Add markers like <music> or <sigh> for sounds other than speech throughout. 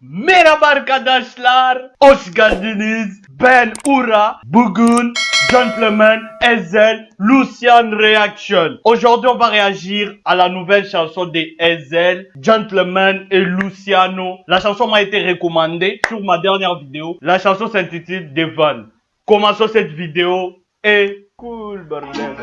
Merhaba arkadaşlar. Hoş. Ben Ura. Bugün Gentleman Ezel Lucian Reaction. Aujourd'hui, on va réagir à la nouvelle chanson de Ezel, Gentleman et Luciano. La chanson m'a été recommandée sur ma dernière vidéo. La chanson s'intitule Devon. Commençons cette vidéo et cool bordel.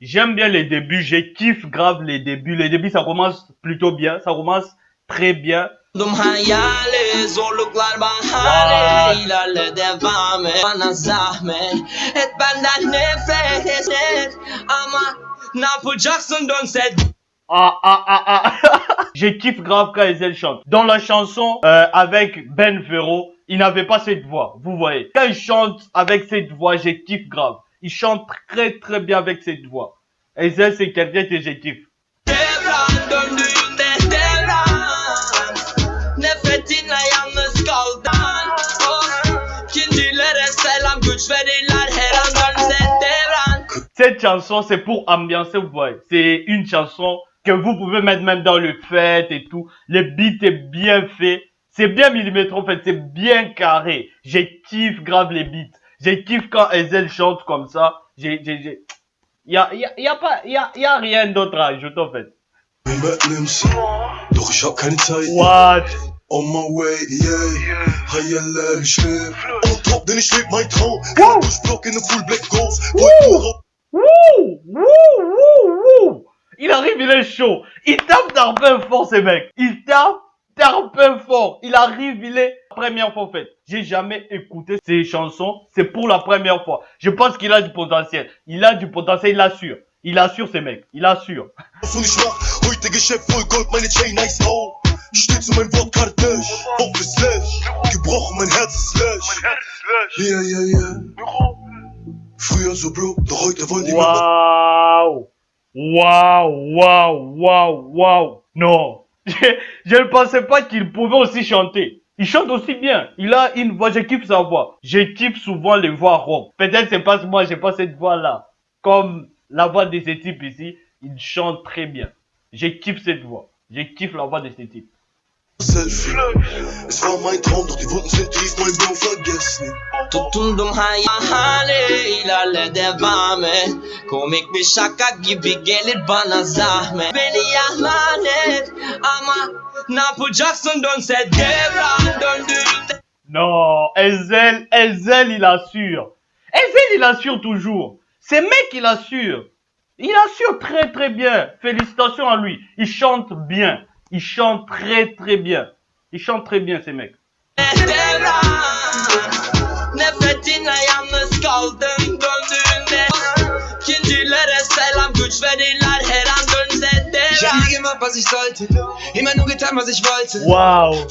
J'aime bien les débuts, je kiffe grave les débuts. Les débuts ça commence plutôt bien, ça commence très bien. Dum hayali zorluklar bahane ilerle devam et bana zahmet et benden nefret et ama ne yapacaksın dönse Ah ah ah ah <laughs> Je kiffe grave quand Ezel chante. Dans la chanson euh, avec Ben Ferro, il n'avait pas cette voix, vous voyez. Quand il chante avec cette voix, je kiffe grave. Il chante très très bien avec cette voix. Ezel c'est quelqu'un que je kiffe. Cette chanson, c'est pour ambiancer, vous voyez. C'est une chanson que vous pouvez mettre même dans le fête et tout. Le beat est bien fait. C'est bien millimètre en fait, c'est bien carré. Je kiffe grave les beats. Je kiffe quand Ezel chante comme ça. J'ai, j'ai, j'ai... Y a, y a, y a pas, y a, y a rien d'autre à ajouter en fait. What? On my way, yeah On top, Block in full black Woo! Il arrive, il est chaud. Il tape d'un peu fort, ces mecs. Il tape d'un peu fort. Il arrive, il est première fois en fait. J'ai jamais écouté ses chansons. C'est pour la première fois. Je pense qu'il a du potentiel. Il a du potentiel, il assure. Il assure ces mecs. Il assure. Waouh! Waouh! Waouh! Waouh! Non! Je, ne pensais pas qu'il pouvait aussi chanter. Il chante aussi bien. Il a une voix, je kiffe sa voix. Je kiffe souvent les voix rock. Peut-être c'est parce que moi j'ai pas cette voix-là. Comme la voix de ce type ici, il chante très bien. Je kiffe cette voix. Je kiffe la voix de ce type. Es war mein Traum, doch die Wunden sind tief, mein Bro, vergiss nie Tutundum hayali ilerle devam et Komik bir şaka gibi gelir bana zahmet Beni yalan et ama ne yapacaksın dönse devran döndüğünde Non, Ezel, Ezel, il assure. Ezel, il assure toujours. Ces mecs, il assure. Il assure très très bien. Félicitations à lui. Il chante bien. Il chante très très bien. Il chante très bien, ces mecs. Wow.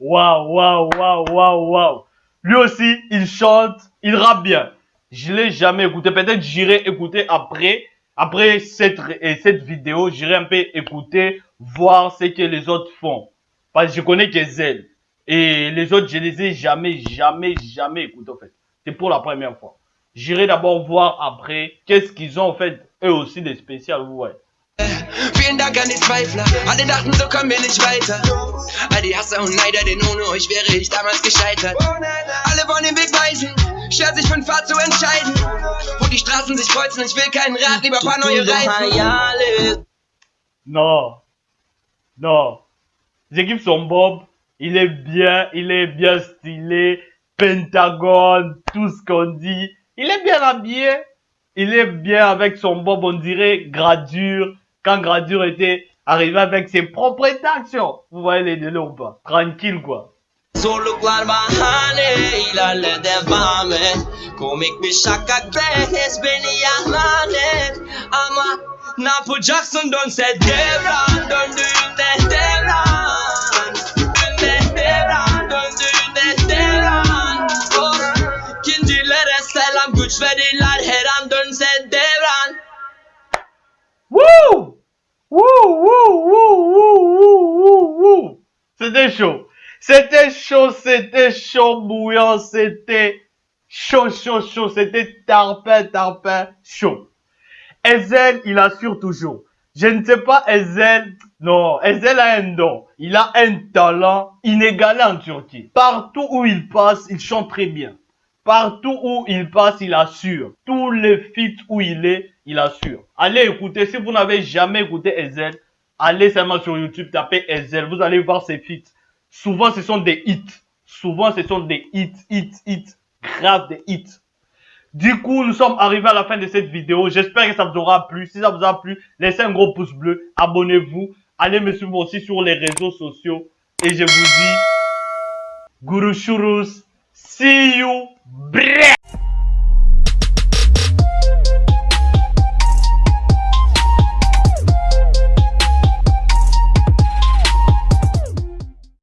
Waouh, waouh, waouh, waouh, waouh. Lui aussi, il chante, il rappe bien. Je l'ai jamais écouté. Peut-être j'irai écouter après. Après cette, et cette vidéo, j'irai un peu écouter, voir ce que les autres font. Parce que je connais que Zel. Et les autres, je les ai jamais, jamais, jamais écoutés en fait. C'est pour la première fois. J'irai d'abord voir après qu'est-ce qu'ils ont en fait, eux aussi des spéciales, weisen. Schwer sich für ein Pfad zu entscheiden. Wo die Straßen sich kreuzen, ich will keinen Rat, lieber paar neue Reifen. Non. Non. J'équipe son Bob. Il est bien, il est bien stylé. Pentagone, tout ce qu'on dit. Il est bien habillé. Il est bien avec son Bob, on dirait Gradure. Quand Gradure était arrivé avec ses propres actions. Vous voyez les délais ou pas? Tranquille quoi. Zorluklar bahane ilerle devam et Komik bir şaka behnes beni yahlanet Ama ne yapacaksın dönse devran Döndüğünde devran Döndüğünde devran Döndüğünde devran oh. İkincilere selam güç verirler her an dönse devran Woo! Woo woo woo woo woo woo! woo! Size şu C'était chaud, c'était chaud, bouillant, c'était chaud, chaud, chaud, c'était tarpin, tarpin, chaud. Ezel, il assure toujours. Je ne sais pas, Ezel, non, Ezel a un don. Il a un talent inégalé en Turquie. Partout où il passe, il chante très bien. Partout où il passe, il assure. Tous les feats où il est, il assure. Allez écouter, si vous n'avez jamais écouté Ezel, allez seulement sur YouTube, tapez Ezel, vous allez voir ses feats. Souvent, ce sont des hits. Souvent, ce sont des hits, hits, hits. Grave des hits. Du coup, nous sommes arrivés à la fin de cette vidéo. J'espère que ça vous aura plu. Si ça vous a plu, laissez un gros pouce bleu. Abonnez-vous. Allez me suivre aussi sur les réseaux sociaux. Et je vous dis, Guru Shurus, see you,